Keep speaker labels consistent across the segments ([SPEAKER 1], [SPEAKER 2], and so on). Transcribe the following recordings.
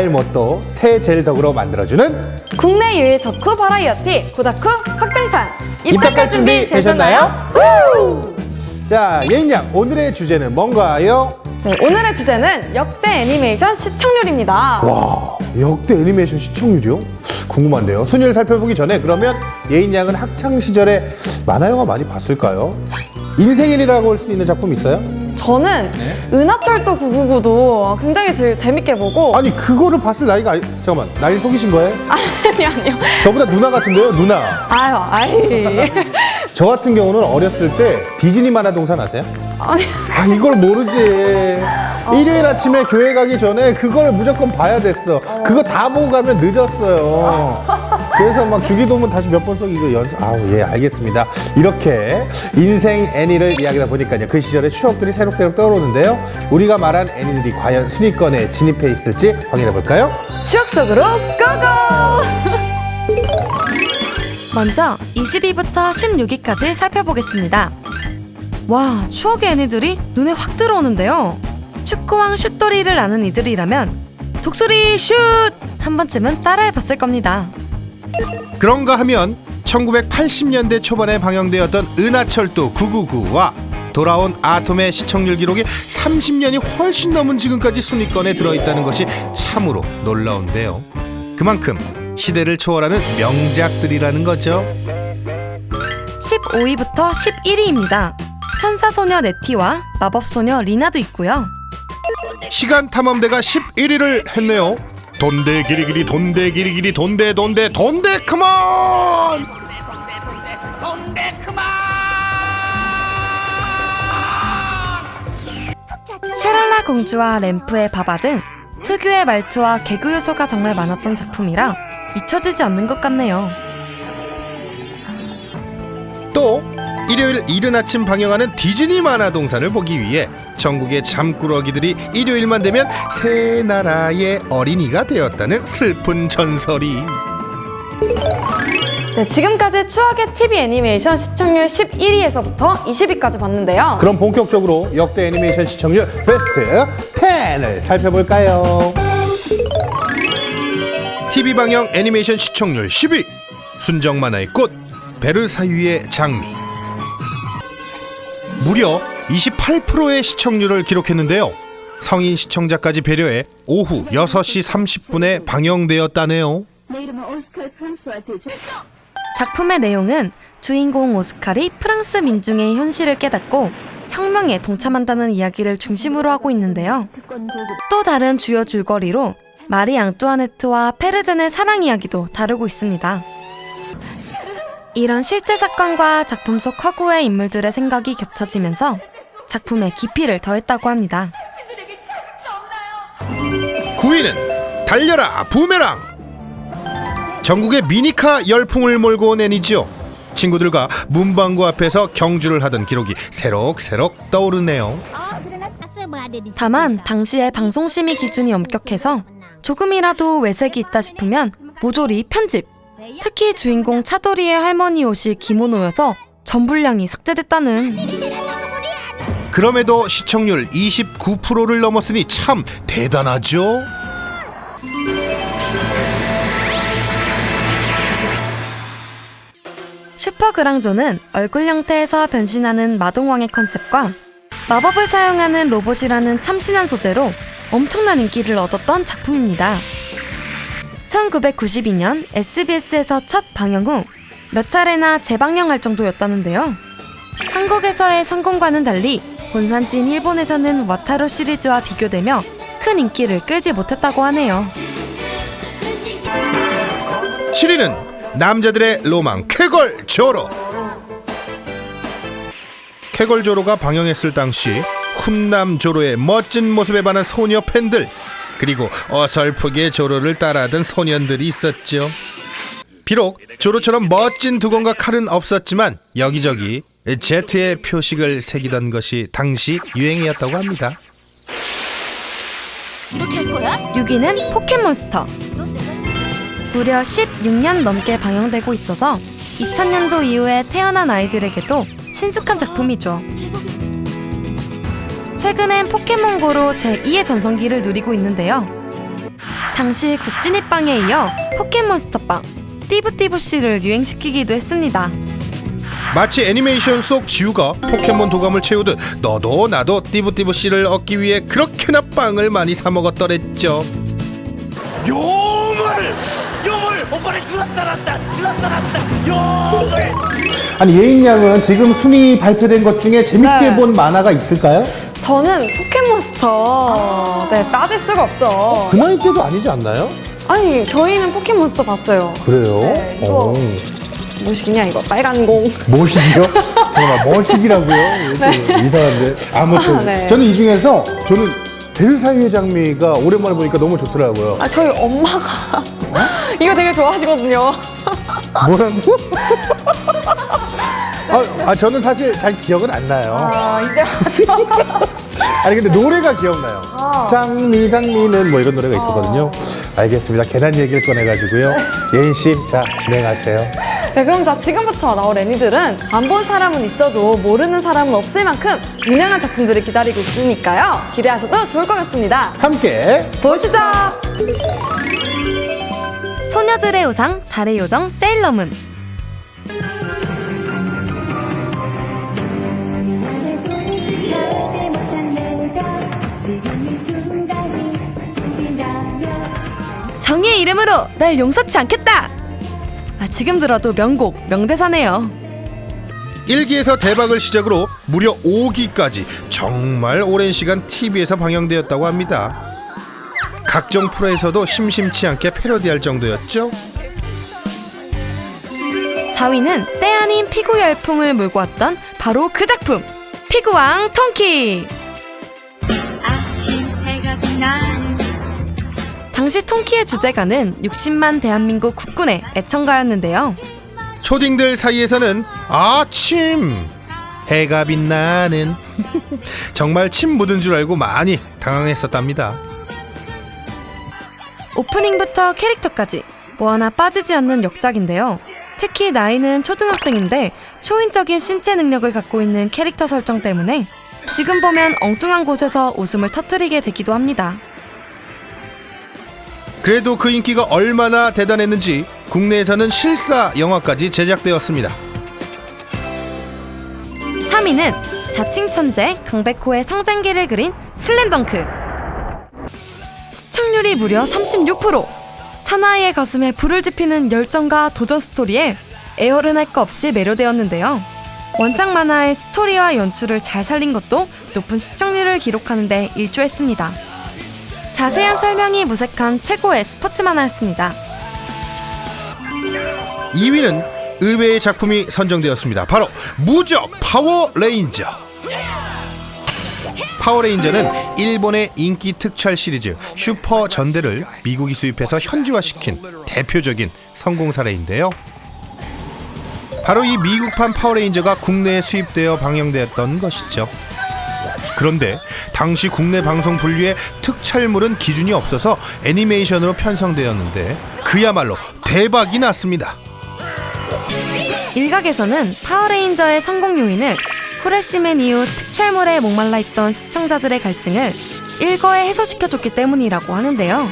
[SPEAKER 1] 덕알못도 새 젤 덕으로 만들어주는
[SPEAKER 2] 국내 유일 덕후 버라이어티 고다쿠 확장판
[SPEAKER 1] 입덕할 준비 되셨나요? 자, 예인양 오늘의 주제는 뭔가요?
[SPEAKER 2] 네, 오늘의 주제는 역대 애니메이션 시청률입니다.
[SPEAKER 1] 와, 역대 애니메이션 시청률이요? 궁금한데요. 순위를 살펴보기 전에 그러면 예인양은 학창 시절에 만화 영화 많이 봤을까요? 인생일이라고 할 수 있는 작품 있어요?
[SPEAKER 2] 저는 은하철도 999도 굉장히 재- 재밌게 보고
[SPEAKER 1] 아니 그거를 봤을 나이가 아니... 잠깐만 나이 속이신 거예요?
[SPEAKER 2] 아니 아니요.
[SPEAKER 1] 저보다 누나 같은데요, 누나.
[SPEAKER 2] 아유 아이
[SPEAKER 1] 저 같은 경우는 어렸을 때 디즈니 만화 동산 아세요?
[SPEAKER 2] 아니
[SPEAKER 1] 아 이걸 모르지. 일요일 아침에 교회 가기 전에 그걸 무조건 봐야 됐어. 그거 다 보고 가면 늦었어요. 그래서 막 주기도문 다시 몇 번 써 이거 연습. 아우 예 알겠습니다. 이렇게 인생 애니를 이야기하다 보니까요 그 시절의 추억들이 새록새록 떠오르는데요. 우리가 말한 애니들이 과연 순위권에 진입해 있을지 확인해 볼까요?
[SPEAKER 2] 추억 속으로 고고.
[SPEAKER 3] 먼저 22부터 16위까지 살펴보겠습니다. 와, 추억의 애니들이 눈에 확 들어오는데요. 축구왕 슛돌이를 아는 이들이라면 독수리 슛! 한 번쯤은 따라해봤을 겁니다.
[SPEAKER 1] 그런가 하면 1980년대 초반에 방영되었던 은하철도 999와 돌아온 아톰의 시청률 기록이 30년이 훨씬 넘은 지금까지 순위권에 들어있다는 것이 참으로 놀라운데요. 그만큼 시대를 초월하는 명작들이라는 거죠.
[SPEAKER 3] 15위부터 11위입니다. 천사소녀 네티와 마법소녀 리나도 있고요.
[SPEAKER 1] 시간 탐험대가 11위를 했네요. 돈대 기리기리 돈대 기리기리 돈대 돈대 돈대 컴온!
[SPEAKER 3] 샤랄라 공주와 램프의 바바 등 특유의 말투와 개그 요소가 정말 많았던 작품이라 잊혀지지 않는 것 같네요.
[SPEAKER 1] 또 일요일 이른 아침 방영하는 디즈니 만화 동산을 보기 위해 전국의 잠꾸러기들이 일요일만 되면 새 나라의 어린이가 되었다는 슬픈 전설이
[SPEAKER 2] 네, 지금까지 추억의 TV 애니메이션 시청률 11위에서부터 20위까지 봤는데요.
[SPEAKER 1] 그럼 본격적으로 역대 애니메이션 시청률 베스트 10을 살펴볼까요? TV 방영 애니메이션 시청률 10위 순정 만화의 꽃 베르사유의 장미 무려 28%의 시청률을 기록했는데요. 성인 시청자까지 배려해 오후 6시 30분에 방영되었다네요.
[SPEAKER 3] 작품의 내용은 주인공 오스칼이 프랑스 민중의 현실을 깨닫고 혁명에 동참한다는 이야기를 중심으로 하고 있는데요. 또 다른 주요 줄거리로 마리 앙뚜아네트와 페르젠의 사랑 이야기도 다루고 있습니다. 이런 실제 사건과 작품 속 허구의 인물들의 생각이 겹쳐지면서 작품의 깊이를 더했다고 합니다.
[SPEAKER 1] 9위는 달려라 부메랑 전국의 미니카 열풍을 몰고 온 애니지요 친구들과 문방구 앞에서 경주를 하던 기록이 새록새록 떠오르네요
[SPEAKER 3] 다만 당시의 방송심의 기준이 엄격해서 조금이라도 외색이 있다 싶으면 모조리 편집. 특히 주인공 차도리의 할머니 옷이 기모노여서 전불량이 삭제됐다는
[SPEAKER 1] 그럼에도 시청률 29%를 넘었으니 참 대단하죠
[SPEAKER 3] 슈퍼그랑조는 얼굴 형태에서 변신하는 마동왕의 컨셉과 마법을 사용하는 로봇이라는 참신한 소재로 엄청난 인기를 얻었던 작품입니다. 1992년 SBS에서 첫 방영 후 몇 차례나 재방영할 정도였다는데요. 한국에서의 성공과는 달리 본산지인 일본에서는 와타로 시리즈와 비교되며 큰 인기를 끌지 못했다고 하네요.
[SPEAKER 1] 7위는 남자들의 로망 쾌걸 조로 쾌걸 조로가 방영했을 당시 훈남 조로의 멋진 모습에 반한 소녀 팬들 그리고 어설프게 조로를 따라하던 소년들이 있었죠 비록 조로처럼 멋진 두건과 칼은 없었지만 여기저기 Z의 표식을 새기던 것이 당시 유행이었다고 합니다
[SPEAKER 3] 6위는 포켓몬스터. 무려 16년 넘게 방영되고 있어서 2000년도 이후에 태어난 아이들에게도 친숙한 작품이죠. 최근엔 포켓몬고로 제2의 전성기를 누리고 있는데요. 당시 국진이빵에 이어 포켓몬스터빵, 띠부띠부씨를 유행시키기도 했습니다.
[SPEAKER 1] 마치 애니메이션 속 지우가 포켓몬 도감을 채우듯 너도 나도 띠부띠부 씨를 얻기 위해 그렇게나 빵을 많이 사 먹었더랬죠.
[SPEAKER 4] 용을 용을 오빠를 들었다 놨다 들었다 놨다 용을
[SPEAKER 1] 아니 예인 양은 지금 순위 발표된 것 중에 재밌게
[SPEAKER 2] 네.
[SPEAKER 1] 본 만화가 있을까요?
[SPEAKER 2] 저는 포켓몬스터 네 빠질 수가 없죠.
[SPEAKER 1] 그 나이 때도 아니지 않나요?
[SPEAKER 2] 아니 저희는 포켓몬스터 봤어요.
[SPEAKER 1] 그래요?
[SPEAKER 2] 네, 이거.
[SPEAKER 1] 어.
[SPEAKER 2] 뭐시기냐 이거 빨간 공.
[SPEAKER 1] 뭐식이요? 잠깐만 뭐식이라고요? 이상한데 아무튼
[SPEAKER 2] 아, 네.
[SPEAKER 1] 저는 이 중에서 저는 델사이의 장미가 오랜만에 보니까 너무 좋더라고요.
[SPEAKER 2] 아 저희 엄마가 이거 되게 좋아하시거든요.
[SPEAKER 1] 뭐라고? 아, 아 저는 사실 잘 기억은 안 나요.
[SPEAKER 2] 아 이제 와서
[SPEAKER 1] 아니 근데 노래가 기억나요.
[SPEAKER 2] 아.
[SPEAKER 1] 장미 장미는 뭐 이런 노래가 있었거든요. 알겠습니다. 계단 얘기를 꺼내가지고요. 예인 씨, 자 진행하세요.
[SPEAKER 2] 네 그럼 자 지금부터 나올 애니들은 안 본 사람은 있어도 모르는 사람은 없을 만큼 유명한 작품들이 기다리고 있으니까요. 기대하셔도 좋을 것 같습니다.
[SPEAKER 1] 함께
[SPEAKER 2] 보시죠.
[SPEAKER 3] 소녀들의 우상, 달의 요정, 세일러문. 정의의 이름으로 날 용서치 않겠다! 아, 지금 들어도 명곡, 명대사네요.
[SPEAKER 1] 1기에서 대박을 시작으로 무려 5기까지 정말 오랜 시간 TV에서 방영되었다고 합니다. 각종 프로에서도 심심치 않게 패러디할 정도였죠.
[SPEAKER 3] 4위는 때 아닌 피구 열풍을 몰고 왔던 바로 그 작품! 피구왕 통키! 당시 통키의 주제가는 60만 대한민국 국군의 애청가였는데요.
[SPEAKER 1] 초딩들 사이에서는 아침 해가 빛나는 정말 침 묻은 줄 알고 많이 당황했었답니다.
[SPEAKER 3] 오프닝부터 캐릭터까지 뭐 하나 빠지지 않는 역작인데요. 특히 나이는 초등학생인데 초인적인 신체 능력을 갖고 있는 캐릭터 설정 때문에 지금 보면 엉뚱한 곳에서 웃음을 터뜨리게 되기도 합니다.
[SPEAKER 1] 그래도 그 인기가 얼마나 대단했는지 국내에서는 실사 영화까지 제작되었습니다.
[SPEAKER 3] 3위는 자칭 천재 강백호의 성장기를 그린 슬램덩크. 시청률이 무려 36%. 사나이의 가슴에 불을 지피는 열정과 도전 스토리에 애 어른 할 거 없이 매료되었는데요. 원작 만화의 스토리와 연출을 잘 살린 것도 높은 시청률을 기록하는 데 일조했습니다. 자세한 설명이 무색한 최고의 스포츠 만화였습니다.
[SPEAKER 1] 2위는 의외의 작품이 선정되었습니다. 바로 무적 파워레인저. 파워레인저는 일본의 인기 특촬 시리즈 슈퍼 전대를 미국이 수입해서 현지화시킨 대표적인 성공 사례인데요. 바로 이 미국판 파워레인저가 국내에 수입되어 방영되었던 것이죠. 그런데 당시 국내 방송 분류에 특촬물은 기준이 없어서 애니메이션으로 편성되었는데 그야말로 대박이 났습니다.
[SPEAKER 3] 일각에서는 파워레인저의 성공 요인을 후레쉬맨 이후 특촬물에 목말라 있던 시청자들의 갈증을 일거에 해소시켜줬기 때문이라고 하는데요.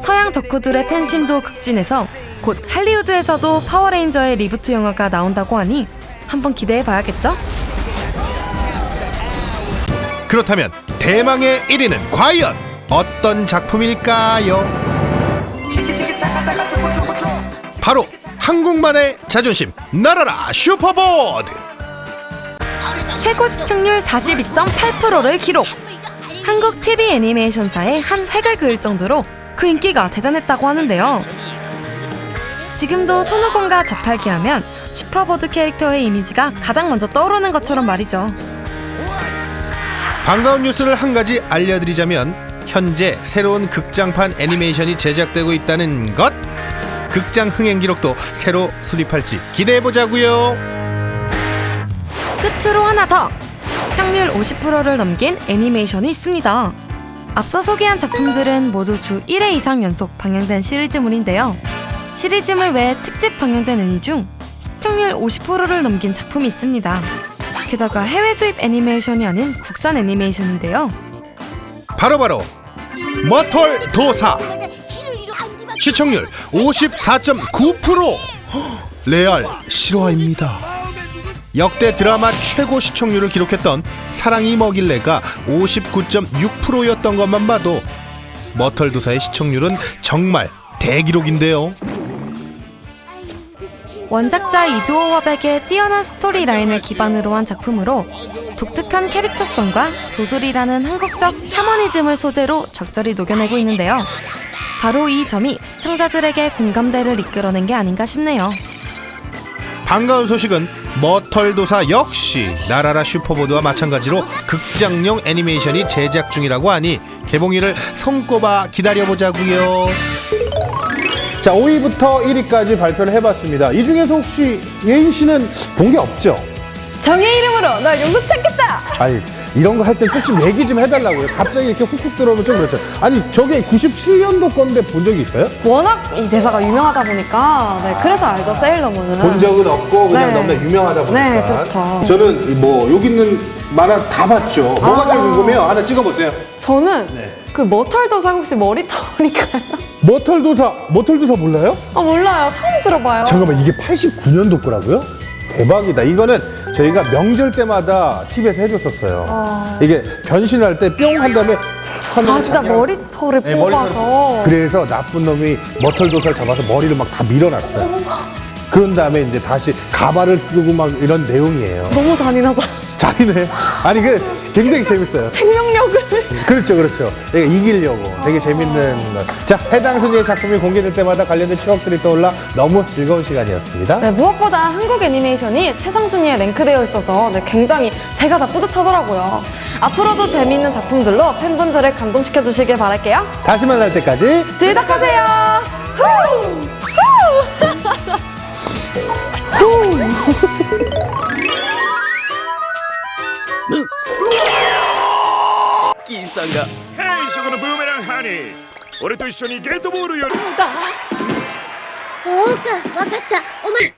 [SPEAKER 3] 서양 덕후들의 팬심도 극진해서 곧 할리우드에서도 파워레인저의 reboot 영화가 나온다고 하니 한번 기대해봐야겠죠?
[SPEAKER 1] 그렇다면 대망의 1위는 과연 어떤 작품일까요? 바로 한국 만화의 자존심 날아라 슈퍼보드
[SPEAKER 3] 최고 시청률 42.8%를 기록! 한국 TV 애니메이션사의 한 획을 그을 정도로 그 인기가 대단했다고 하는데요. 지금도 손오공과 저팔계 하면 슈퍼보드 캐릭터의 이미지가 가장 먼저 떠오르는 것처럼 말이죠.
[SPEAKER 1] 반가운 뉴스를 한 가지 알려드리자면 현재 새로운 극장판 애니메이션이 제작되고 있다는 것 극장 흥행 기록도 새로 수립할지 기대해보자고요
[SPEAKER 3] 끝으로 하나 더! 시청률 50%를 넘긴 애니메이션이 있습니다. 앞서 소개한 작품들은 모두 주 1회 이상 연속 방영된 시리즈물인데요. 시리즈물 외에 특집 방영된 애니 중 시청률 50%를 넘긴 작품이 있습니다. 게다가 해외 수입 애니메이션이 아닌 국산 애니메이션인데요.
[SPEAKER 1] 바로 바로 머털 도사 시청률 54.9% 레알 실화입니다. 역대 드라마 최고 시청률을 기록했던 사랑이 먹일래가 59.6%였던 것만 봐도 머털도사의 시청률은 정말 대기록인데요.
[SPEAKER 3] 원작자 이두호 화백의 뛰어난 스토리라인을 기반으로 한 작품으로 독특한 캐릭터성과 도술이라는 한국적 샤머니즘을 소재로 적절히 녹여내고 있는데요. 바로 이 점이 시청자들에게 공감대를 이끌어낸 게 아닌가 싶네요.
[SPEAKER 1] 반가운 소식은 머털도사 역시 나라라 슈퍼보드와 마찬가지로 극장용 애니메이션이 제작 중이라고 하니 개봉일을 손꼽아 기다려보자고요. 자, 5위부터 1위까지 발표를 해봤습니다. 이 중에서 혹시 예인 씨는 본 게 없죠?
[SPEAKER 2] 정의 이름으로 널 용서 찾겠다.
[SPEAKER 1] 아니 이런 거 할 때 꼭 좀 얘기 좀 해달라고요. 갑자기 이렇게 훅훅 들어오면 좀 그렇죠. 아니 저게 97년도 건데 본 적이 있어요?
[SPEAKER 2] 워낙 이 대사가 유명하다 보니까 네, 그래서 알죠 세일러문은.
[SPEAKER 1] 본 적은 없고 그냥
[SPEAKER 2] 네.
[SPEAKER 1] 너무나 유명하다 보니까.
[SPEAKER 2] 네, 그렇죠.
[SPEAKER 1] 저는 뭐 여기 있는 만화 다 봤죠. 뭐가
[SPEAKER 2] 아.
[SPEAKER 1] 제일 궁금해요? 하나 찍어보세요.
[SPEAKER 2] 저는
[SPEAKER 1] 네.
[SPEAKER 2] 그 머털도사 혹시 머리털인가요?
[SPEAKER 1] 머털도사, 머털도사 몰라요?
[SPEAKER 2] 아 몰라요 처음 들어봐요.
[SPEAKER 1] 잠깐만 이게 89년도 거라고요? 대박이다. 이거는 저희가 명절 때마다 TV에서 해줬었어요.
[SPEAKER 2] 아.
[SPEAKER 1] 이게 변신할 때 뿅 한 다음에 슉 하면
[SPEAKER 2] 아 진짜 머리털을
[SPEAKER 1] 네,
[SPEAKER 2] 뽑아서.
[SPEAKER 1] 그래서 나쁜 놈이 머털도사를 잡아서 머리를 막 다 밀어놨어요. 그런 다음에 이제 다시 가발을 쓰고 막 이런 내용이에요.
[SPEAKER 2] 너무 잔인하다.
[SPEAKER 1] 잔인해. 아니 그 굉장히 재밌어요.
[SPEAKER 2] 생명력을.
[SPEAKER 1] 그렇죠, 그렇죠. 내가 이기려고 되게 재밌는 것. 자, 해당 순위의 작품이 공개될 때마다 관련된 추억들이 떠올라 너무 즐거운 시간이었습니다.
[SPEAKER 2] 네, 무엇보다 한국 애니메이션이 최상 순위에 랭크되어 있어서 네, 굉장히 제가 다 뿌듯하더라고요. 앞으로도 재미있는 작품들로 팬분들을 감동시켜 주시길 바랄게요.
[SPEAKER 1] 다시 만날 때까지
[SPEAKER 2] 즐덕하세요. 후! 후!
[SPEAKER 4] 金さんが。
[SPEAKER 5] ヘイそこのブーメランハニー。俺と一緒にゲートボールより
[SPEAKER 6] そうかわかった。お前